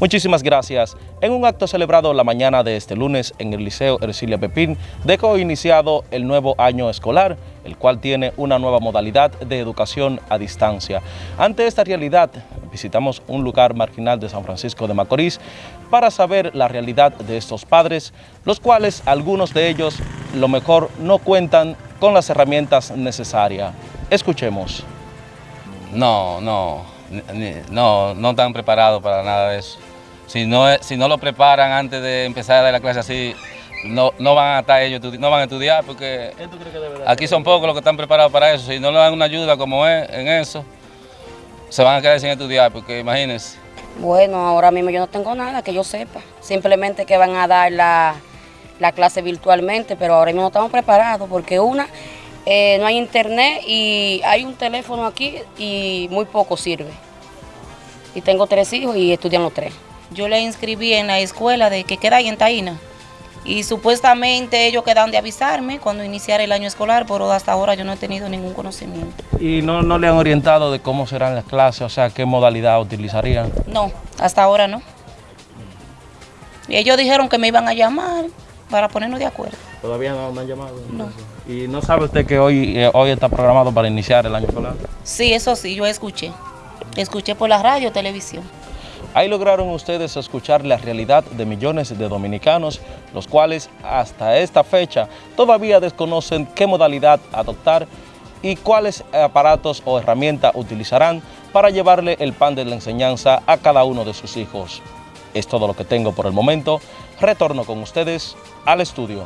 Muchísimas gracias. En un acto celebrado la mañana de este lunes en el Liceo Ercilia Pepín, dejó iniciado el nuevo año escolar, el cual tiene una nueva modalidad de educación a distancia. Ante esta realidad, visitamos un lugar marginal de San Francisco de Macorís para saber la realidad de estos padres, los cuales algunos de ellos, lo mejor, no cuentan con las herramientas necesarias. Escuchemos. No, no, no, no están preparados para nada de eso. Si no, si no lo preparan antes de empezar a dar la clase así, no, no van a estar ellos, no van a estudiar porque aquí son pocos los que están preparados para eso. Si no le dan una ayuda como es en eso, se van a quedar sin estudiar porque imagínense. Bueno, ahora mismo yo no tengo nada que yo sepa. Simplemente que van a dar la, la clase virtualmente, pero ahora mismo no estamos preparados porque una, eh, no hay internet y hay un teléfono aquí y muy poco sirve. Y tengo tres hijos y estudian los tres. Yo le inscribí en la escuela de que queda ahí en Taína. Y supuestamente ellos quedan de avisarme cuando iniciara el año escolar, pero hasta ahora yo no he tenido ningún conocimiento. ¿Y no, no le han orientado de cómo serán las clases, o sea, qué modalidad utilizarían? No, hasta ahora no. Y ellos dijeron que me iban a llamar para ponernos de acuerdo. ¿Todavía no me han llamado? No. ¿Y no sabe usted que hoy, eh, hoy está programado para iniciar el año escolar? Sí, eso sí, yo escuché. Escuché por la radio, televisión. Ahí lograron ustedes escuchar la realidad de millones de dominicanos, los cuales hasta esta fecha todavía desconocen qué modalidad adoptar y cuáles aparatos o herramientas utilizarán para llevarle el pan de la enseñanza a cada uno de sus hijos. Es todo lo que tengo por el momento. Retorno con ustedes al estudio.